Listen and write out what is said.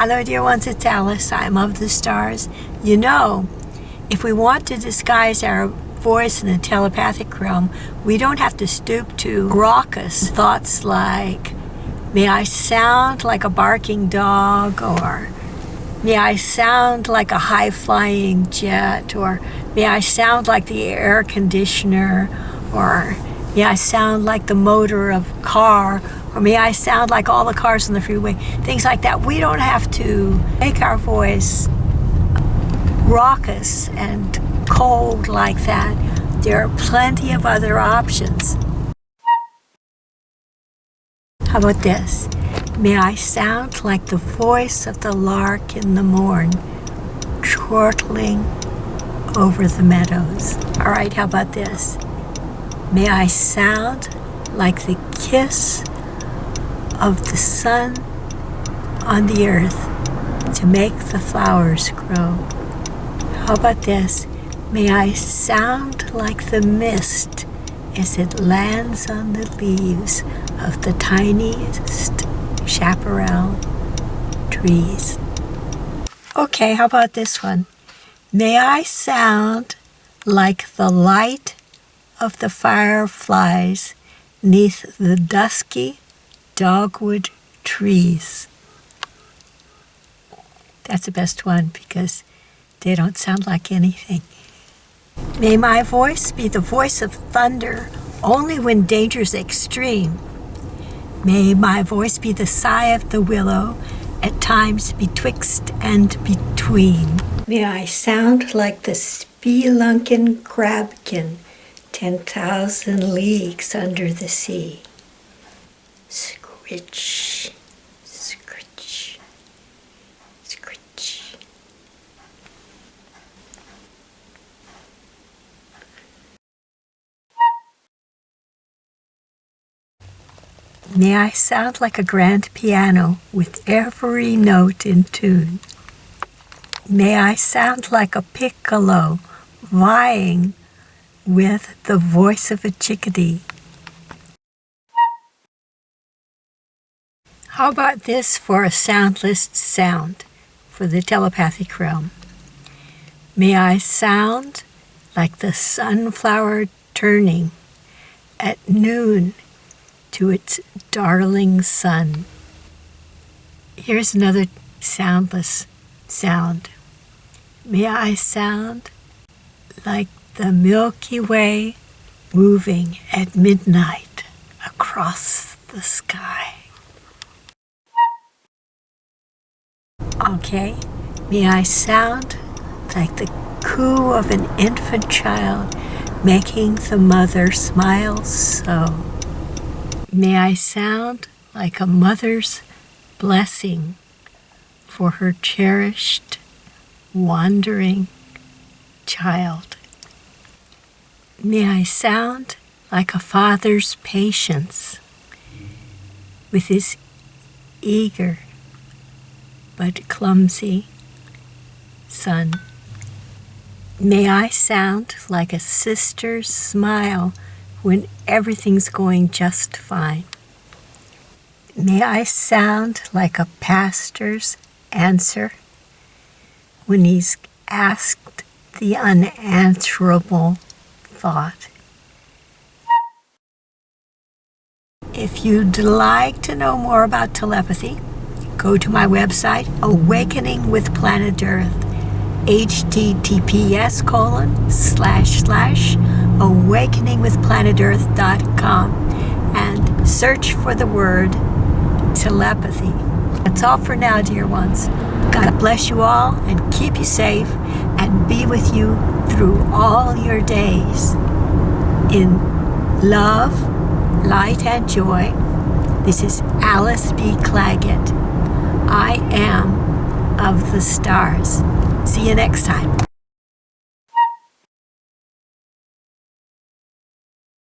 Hello, dear ones, it's Alice. I'm of the stars. You know, if we want to disguise our voice in the telepathic realm, we don't have to stoop to raucous thoughts like, may I sound like a barking dog, or may I sound like a high flying jet, or may I sound like the air conditioner, or may I sound like the motor of car, or may I sound like all the cars on the freeway, things like that. We don't have to make our voice raucous and cold like that. There are plenty of other options. How about this? May I sound like the voice of the lark in the morn, chortling over the meadows. All right, how about this? May I sound like the kiss of the sun on the earth to make the flowers grow. How about this? May I sound like the mist as it lands on the leaves of the tiniest chaparral trees. Okay, how about this one? May I sound like the light of the fireflies neath the dusky dogwood trees. That's the best one because they don't sound like anything. May my voice be the voice of thunder only when danger's extreme. May my voice be the sigh of the willow at times betwixt and between. May I sound like the spelunkin crabkin ten thousand leagues under the sea. Scritch, scritch, scritch. May I sound like a grand piano with every note in tune. May I sound like a piccolo vying with the voice of a chickadee. How about this for a soundless sound for the telepathic realm? May I sound like the sunflower turning at noon to its darling sun. Here's another soundless sound. May I sound like the Milky Way moving at midnight across the sky. Okay, may I sound like the coo of an infant child making the mother smile so. May I sound like a mother's blessing for her cherished, wandering child. May I sound like a father's patience with his eager but clumsy son. May I sound like a sister's smile when everything's going just fine. May I sound like a pastor's answer when he's asked the unanswerable thought. If you'd like to know more about telepathy, go to my website, Awakening with Planet Earth, https colon slash slash awakeningwithplanetearth.com and search for the word telepathy. That's all for now, dear ones. God bless you all and keep you safe and be with you through all your days. In love, light, and joy, this is Alice B. Clagett. I am of the stars. See you next time.